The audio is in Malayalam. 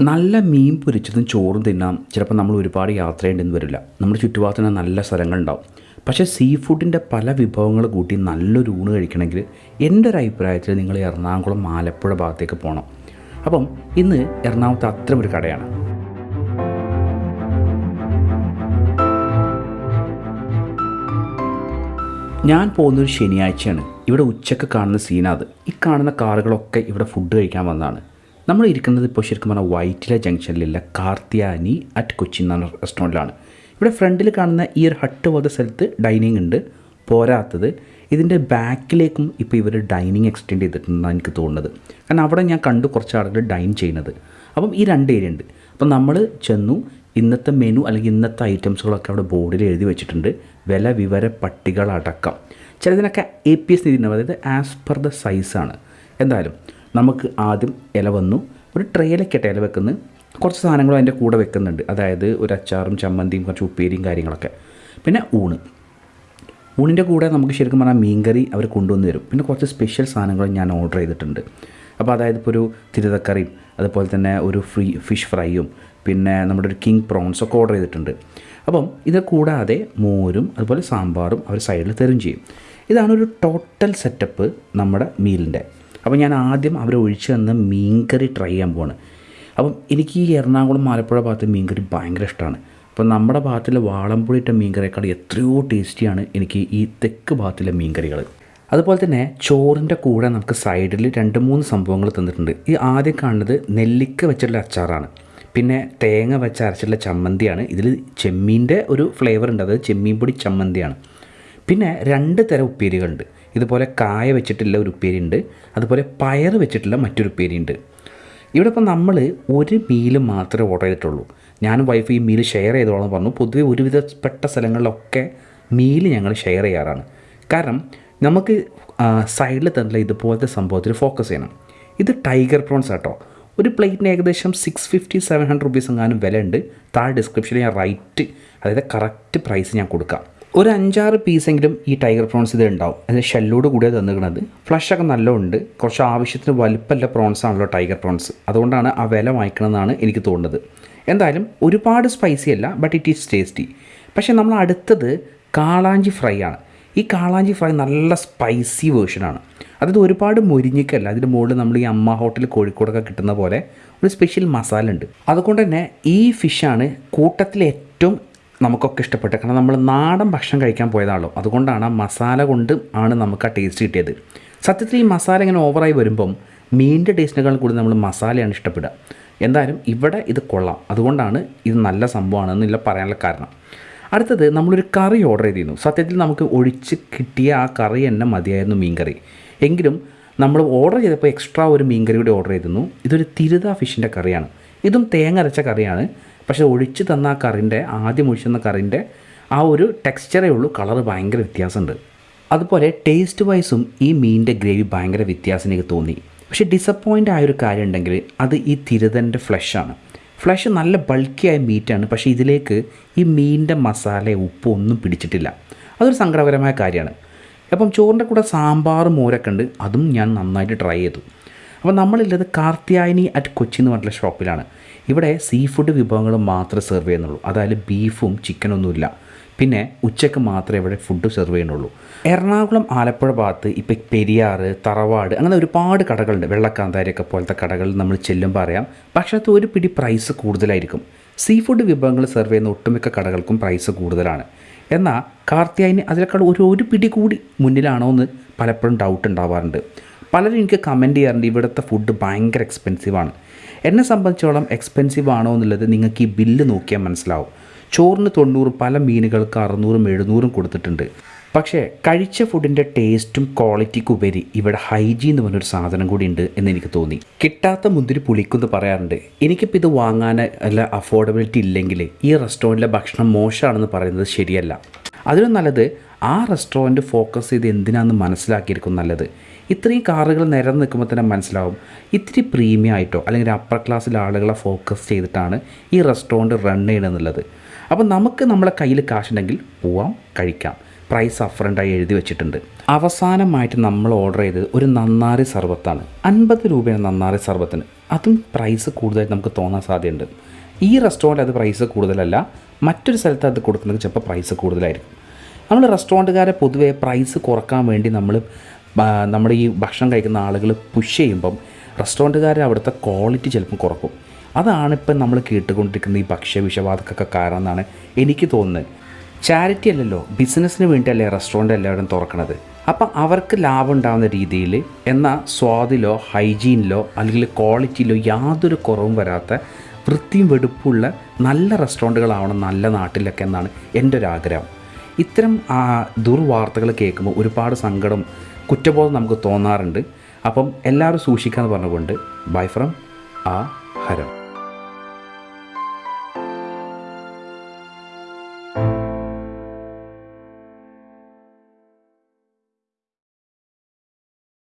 നല്ല മീൻ പൊരിച്ചതും ചോറും തിന്നാം. ചിലപ്പോൾ നമ്മൾ ഒരുപാട് യാത്ര ചെയ്യേണ്ടെന്ന് വരില്ല. നമ്മുടെ ചുറ്റുപാടത്തിന് നല്ല സ്ഥലങ്ങളുണ്ടാവും. പക്ഷേ സീ ഫുഡിന്റെ പല വിഭവങ്ങൾ കൂട്ടി നല്ലൊരു ഊണ് കഴിക്കണമെങ്കിൽ എന്റെ ഒരു അഭിപ്രായത്തിൽ നിങ്ങൾ എറണാകുളം ആലപ്പുഴ ഭാഗത്തേക്ക് പോകണം അപ്പം ഇന്ന് എറണാകുളത്ത് ഒരു കടയാണ്. ഞാൻ പോകുന്നൊരു ശനിയാഴ്ചയാണ്. ഇവിടെ ഉച്ചയ്ക്ക് കാണുന്ന സീനാത് ഈ കാണുന്ന കാറുകളൊക്കെ ഇവിടെ ഫുഡ് കഴിക്കാൻ വന്നതാണ്. നമ്മൾ ഇരിക്കുന്നത് ഇപ്പോൾ ശരിക്കും പറഞ്ഞാൽ വൈറ്റില ജംഗ്ഷനിലുള്ള കാർത്തിയാനി അറ്റ് കൊച്ചി എന്ന റെസ്റ്റോറന്റിലാണ് ഇവിടെ ഫ്രണ്ടിൽ കാണുന്ന ഈ ഒരു ഹട്ട് പോലത്തെ സ്ഥലത്ത് ഡൈനിങ് ഉണ്ട് പോരാത്തത്. ഇതിന്റെ ബാക്കിലേക്കും ഇപ്പോൾ ഇവർ ഡൈനിങ് എക്സ്റ്റെൻഡ് ചെയ്തിട്ടുണ്ടെന്നാണ് എനിക്ക് തോന്നുന്നത്. കാരണം അവിടെ ഞാൻ കണ്ടു കുറച്ച് ആളുകൾ ഡൈൻ ചെയ്യുന്നത്. അപ്പം ഈ രണ്ട് ഏരിയ ഉണ്ട്. അപ്പം നമ്മൾ ചെന്നു ഇന്നത്തെ മെനു അല്ലെങ്കിൽ ഇന്നത്തെ ഐറ്റംസുകളൊക്കെ അവിടെ ബോർഡിൽ എഴുതി വെച്ചിട്ടുണ്ട്. വില വിവര പട്ടികളടക്കം. ചിലതിനൊക്കെ എ പി എസ് നീതി അതായത് ആസ് പെർ ദ സൈസാണ് എന്തായാലും നമുക്ക് ആദ്യം ഇല വന്നു. ഒരു ട്രെയിലൊക്കെ ഇല വെക്കുന്നത് കുറച്ച് സാധനങ്ങളും അതിന്റെ കൂടെ വെക്കുന്നുണ്ട്. അതായത് ഒരു അച്ചാറും ചമ്മന്തിയും കുറച്ച് ഉപ്പേരിയും കാര്യങ്ങളൊക്കെ. പിന്നെ ഊണ്. ഊണിന്റെ കൂടെ നമുക്ക് ശരിക്കും പറഞ്ഞാൽ മീൻകറി അവർ കൊണ്ടുവന്ന് തരും. പിന്നെ കുറച്ച് സ്പെഷ്യൽ സാധനങ്ങൾ ഞാൻ ഓർഡർ ചെയ്തിട്ടുണ്ട്. അപ്പോൾ അതായത് ഇപ്പോൾ ഒരു തിരുതക്കറിയും അതുപോലെ തന്നെ ഒരു ഫ്രീ ഫിഷ് ഫ്രൈയും പിന്നെ നമ്മുടെ ഒരു കിങ് പ്രോൺസ് ഒക്കെ ഓർഡർ ചെയ്തിട്ടുണ്ട്. അപ്പം ഇത് കൂടാതെ മോരും അതുപോലെ സാമ്പാറും അവർ സൈഡിൽ തരും ചെയ്യും. ഇതാണ് ഒരു ടോട്ടൽ സെറ്റപ്പ് നമ്മുടെ മീലിന്റെ അപ്പോൾ ഞാൻ ആദ്യം അവരെ ഒഴിച്ചു തന്ന മീൻകറി ട്രൈ ചെയ്യാൻ പോവാണ്. അപ്പം എനിക്ക് ഈ എറണാകുളം ആലപ്പുഴ ഭാഗത്ത് മീൻകറി ഭയങ്കര ഇഷ്ടമാണ് അപ്പോൾ നമ്മുടെ ഭാഗത്തിലെ വാളംപുഴ ഇട്ട മീൻകറിയേക്കാൾ എത്രയോ ടേസ്റ്റിയാണ് എനിക്ക് ഈ തെക്ക് ഭാഗത്തിലെ മീൻകറികൾ. അതുപോലെ തന്നെ ചോറിന്റെ കൂടെ നമുക്ക് സൈഡിൽ രണ്ട് മൂന്ന് സംഭവങ്ങൾ തന്നിട്ടുണ്ട്. ഈ ആദ്യം കാണുന്നത് നെല്ലിക്ക വെച്ചിട്ടുള്ള അച്ചാറാണ്. പിന്നെ തേങ്ങ വെച്ച് അരച്ചിട്ടുള്ള ചമ്മന്തിയാണ്. ഇതിൽ ചെമ്മീന്റെ ഒരു ഫ്ലേവർ ഉണ്ട്. അതായത് ചെമ്മീൻ പൊടി ചമ്മന്തിയാണ്. പിന്നെ രണ്ട് തരം ഉപ്പേരികളുണ്ട്. ഇതുപോലെ കായ വെച്ചിട്ടുള്ള ഒരു ഉപ്പേരി ഉണ്ട് അതുപോലെ പയർ വെച്ചിട്ടുള്ള മറ്റൊരു ഉപ്പേരി ഉണ്ട് ഇവിടെ ഇപ്പം നമ്മൾ ഒരു മീൽ മാത്രമേ ഓർഡർ ചെയ്തിട്ടുള്ളൂ. ഞാനും വൈഫ് ഈ മീൽ ഷെയർ ചെയ്തോളാം പറഞ്ഞു. പൊതുവേ ഒരുവിധപ്പെട്ട സ്ഥലങ്ങളിലൊക്കെ മീൽ ഞങ്ങൾ ഷെയർ ചെയ്യാറാണ്. കാരണം നമുക്ക് സൈഡിൽ തന്നെ ഇതുപോലത്തെ സംഭവത്തിൽ ഫോക്കസ് ചെയ്യണം. ഇത് ടൈഗർ പ്രോൺസ് ആട്ടോ. ഒരു പ്ലേറ്റിന് ഏകദേശം six fifty seven hundred rupees എങ്ങാനും വില ഉണ്ട് താഴെ ഡിസ്ക്രിപ്ഷനിൽ ഞാൻ റൈറ്റ് അതായത് കറക്റ്റ് പ്രൈസ് ഞാൻ കൊടുക്കാം. ഒരു അഞ്ചാറ് പീസെങ്കിലും ഈ ടൈഗർ പ്രോൺസ് ഇത് ഉണ്ടാവും. അതിന് ഷെല്ലോട് കൂടിയാണ് തന്നിരിക്കുന്നത് ഫ്ലഷൊക്കെ നല്ലതുണ്ട് കുറച്ച് ആവശ്യത്തിന് വലുപ്പമല്ല പ്രോൺസ് ആണല്ലോ ടൈഗർ പ്രോൺസ്. അതുകൊണ്ടാണ് ആ വില വാങ്ങിക്കണമെന്നാണ് എനിക്ക് തോന്നുന്നത്. എന്തായാലും ഒരുപാട് സ്പൈസി അല്ല ബട്ട് ഇറ്റ് ഈസ് ടേസ്റ്റി പക്ഷേ നമ്മൾ അടുത്തത് കാളാഞ്ചി ഫ്രൈ ആണ്. ഈ കാളാഞ്ചി ഫ്രൈ നല്ല സ്പൈസി വേർഷനാണ് അതായത് ഒരുപാട് മുരിഞ്ഞിക്കല്ല അതിന്റെ മുകളിൽ നമ്മൾ ഈ അമ്മ ഹോട്ടൽ കോഴിക്കോടൊക്കെ കിട്ടുന്ന പോലെ ഒരു സ്പെഷ്യൽ മസാല ഉണ്ട്. അതുകൊണ്ട് തന്നെ ഈ ഫിഷാണ് കൂട്ടത്തിൽ ഏറ്റവും നമുക്കൊക്കെ ഇഷ്ടപ്പെട്ടു കാരണം നമ്മൾ നാടൻ ഭക്ഷണം കഴിക്കാൻ പോയതാണല്ലോ. അതുകൊണ്ടാണ് ആ മസാല കൊണ്ട് ആണ് നമുക്ക് ആ ടേസ്റ്റ് കിട്ടിയത്. സത്യത്തിൽ ഈ മസാല ഇങ്ങനെ ഓവറായി വരുമ്പം മീനിന്റെ ടേസ്റ്റിനേക്കാൾ കൂടുതൽ നമ്മൾ മസാലയാണ് ഇഷ്ടപ്പെടുക. എന്തായാലും ഇവിടെ ഇത് കൊള്ളാം. അതുകൊണ്ടാണ് ഇത് നല്ല സംഭവമാണെന്നില്ല പറയാനുള്ള കാരണം. അടുത്തത് നമ്മളൊരു കറി ഓർഡർ ചെയ്തിരുന്നു. സത്യത്തിൽ നമുക്ക് ഒഴിച്ച് കിട്ടിയ ആ കറി തന്നെ മതിയായിരുന്നു മീൻകറി. എങ്കിലും നമ്മൾ ഓർഡർ ചെയ്തപ്പോൾ എക്സ്ട്രാ ഒരു മീൻകറി കൂടി ഓർഡർ ചെയ്തിരുന്നു. ഇതൊരു തിരുത ഫിഷിന്റെ കറിയാണ്. ഇതും തേങ്ങ അരച്ച കറിയാണ്. പക്ഷേ ഒഴിച്ച് തന്ന ആ കറിന്റെ ആദ്യം ഒഴിച്ചുന്ന കറിന്റെ ആ ഒരു ടെക്സ്ചറേ ഉള്ളൂ കളർ ഭയങ്കര വ്യത്യാസമുണ്ട്. അതുപോലെ ടേസ്റ്റ് വൈസും ഈ മീനിന്റെ ഗ്രേവി ഭയങ്കര വ്യത്യാസം എനിക്ക് തോന്നി. പക്ഷേ ഡിസപ്പോയിന്റ് ആയൊരു കാര്യം ഉണ്ടെങ്കിൽ അത് ഈ തിരുതന്റെ ഫ്ലഷാണ് ഫ്ലഷ് നല്ല ബൾക്കിയായ മീറ്റാണ് പക്ഷേ ഇതിലേക്ക് ഈ മീനിന്റെ മസാല ഉപ്പ് ഒന്നും പിടിച്ചിട്ടില്ല. അതൊരു സങ്കടകരമായ കാര്യമാണ്. അപ്പം ചോറിന്റെ കൂടെ സാമ്പാർ മോരൊക്കെ ഉണ്ട്. അതും ഞാൻ നന്നായിട്ട് ട്രൈ ചെയ്തു. അപ്പോൾ നമ്മളുള്ളത് കാർത്തിയായനി അറ്റ് കൊച്ചി എന്ന് പറഞ്ഞിട്ടുള്ള ഷോപ്പിലാണ് ഇവിടെ സീ ഫുഡ് വിഭവങ്ങൾ മാത്രമേ സെർവ് ചെയ്യുന്നുള്ളൂ. അതായത് ബീഫും ചിക്കനൊന്നുമില്ല പിന്നെ ഉച്ചയ്ക്ക് മാത്രമേ ഇവിടെ ഫുഡ് സെർവ് ചെയ്യുന്നുള്ളൂ. എറണാകുളം ആലപ്പുഴ ഭാഗത്ത് ഇപ്പോൾ പെരിയാർ തറവാട് അങ്ങനെ ഒരുപാട് കടകളുണ്ട്. വെള്ളക്കാന്താരിയൊക്കെ പോലത്തെ കടകൾ നമ്മൾ ചെല്ലുമ്പോൾ അറിയാം. പക്ഷേ അത് ഒരു പിടി പ്രൈസ് കൂടുതലായിരിക്കും. സീ ഫുഡ് വിഭവങ്ങൾ സെർവ് ചെയ്യുന്ന ഒട്ടുമിക്ക കടകൾക്കും പ്രൈസ് കൂടുതലാണ്. എന്നാൽ കാർത്തിയായിന് അതിനേക്കാൾ ഒരു ഒരു പിടി കൂടി മുന്നിലാണോ എന്ന് പലപ്പോഴും ഡൗട്ട് ഉണ്ടാവാറുണ്ട്. പലരും എനിക്ക് കമന്റ് ചെയ്യാറുണ്ട് ഇവിടുത്തെ ഫുഡ് ഭയങ്കര എക്സ്പെൻസീവാണ് എന്നെ സംബന്ധിച്ചോളം എക്സ്പെൻസീവ് ആണോ എന്നുള്ളത് നിങ്ങൾക്ക് ഈ ബില്ല് നോക്കിയാൽ മനസ്സിലാവും. ചോറിന് തൊണ്ണൂറ് പല മീനുകൾക്ക് അറുന്നൂറും എഴുന്നൂറും കൊടുത്തിട്ടുണ്ട്. പക്ഷേ കഴിച്ച ഫുഡിന്റെ ടേസ്റ്റും ക്വാളിറ്റിക്കും ഉപരി ഇവിടെ ഹൈജീൻ എന്ന് പറഞ്ഞൊരു സാധനം കൂടി ഉണ്ട് എന്ന് എനിക്ക് തോന്നി. കിട്ടാത്ത മുന്തിരി പുളിക്കുമെന്ന് പറയാറുണ്ട്. എനിക്കിപ്പോൾ ഇത് വാങ്ങാൻ അല്ല അഫോർഡബിലിറ്റി ഇല്ലെങ്കിൽ ഈ റെസ്റ്റോറന്റിലെ ഭക്ഷണം മോശമാണെന്ന് പറയുന്നത് ശരിയല്ല. അതിലും നല്ലത് ആ റെസ്റ്റോറന്റ് ഫോക്കസ് ചെയ്ത് എന്തിനാണെന്ന് മനസ്സിലാക്കിയിരിക്കും നല്ലത്. ഇത്രയും കാറുകൾ നിരന്ന് നിൽക്കുമ്പോൾ തന്നെ മനസ്സിലാവും. ഇത്തിരി പ്രീമിയം ആയിട്ടോ അല്ലെങ്കിൽ അപ്പർ ക്ലാസ്സിലെ ആളുകളെ ഫോക്കസ് ചെയ്തിട്ടാണ് ഈ റെസ്റ്റോറന്റ് റൺ ചെയ്യണമെന്നുള്ളത് അപ്പോൾ നമുക്ക് നമ്മളെ കയ്യിൽ കാശുണ്ടെങ്കിൽ പോവാം കഴിക്കാം. പ്രൈസ് അഫറന്റായി എഴുതി വെച്ചിട്ടുണ്ട്. അവസാനമായിട്ട് നമ്മൾ ഓർഡർ ചെയ്തത് ഒരു നന്നാറി സർബത്താണ്. അൻപത് രൂപയാണ് നന്നാറി സർബത്തിന്. അതും പ്രൈസ് കൂടുതലായിട്ട് നമുക്ക് തോന്നാൻ സാധ്യതയുണ്ട്. ഈ റെസ്റ്റോറന്റ് അത് പ്രൈസ് കൂടുതലല്ല. മറ്റൊരു സ്ഥലത്ത് അത് കൊടുക്കുന്നത് ചിലപ്പോൾ പ്രൈസ് കൂടുതലായിരിക്കും. നമ്മൾ റെസ്റ്റോറന്റുകാരെ പൊതുവേ പ്രൈസ് കുറയ്ക്കാൻ വേണ്ടി നമ്മൾ നമ്മുടെ ഈ ഭക്ഷണം കഴിക്കുന്ന ആളുകൾ പുഷ് ചെയ്യുമ്പം റെസ്റ്റോറന്റുകാർ അവിടുത്തെ ക്വാളിറ്റി ചിലപ്പം കുറക്കും. അതാണ് ഇപ്പം നമ്മൾ കേട്ടുകൊണ്ടിരിക്കുന്ന ഈ ഭക്ഷ്യ വിഷവാതക്കൊക്കെ കാരണം എന്നാണ് എനിക്ക് തോന്നുന്നത്. ചാരിറ്റി അല്ലല്ലോ ബിസിനസ്സിന് വേണ്ടിയല്ലേ റെസ്റ്റോറന്റ് എല്ലാവരും തുറക്കണത്. അപ്പം അവർക്ക് ലാഭം ഉണ്ടാകുന്ന രീതിയിൽ എന്നാൽ സ്വാദിലോ ഹൈജീനിലോ അല്ലെങ്കിൽ ക്വാളിറ്റിയിലോ യാതൊരു കുറവും വരാത്ത വൃത്തിയും വെടുപ്പുള്ള നല്ല റെസ്റ്റോറന്റുകളാവണം നല്ല നാട്ടിലൊക്കെ എന്നാണ് എന്റെ ഒരു ആഗ്രഹം ഇത്തരം ആ, ദുർവാർത്തകൾ കേൾക്കുമ്പോൾ ഒരുപാട് സങ്കടം കുറ്റബോധം നമുക്ക് തോന്നാറുണ്ട്. അപ്പം എല്ലാവരും സൂക്ഷിക്കാമെന്ന് പറഞ്ഞുകൊണ്ട് ബൈ ഫ്രം ആ ഹരം.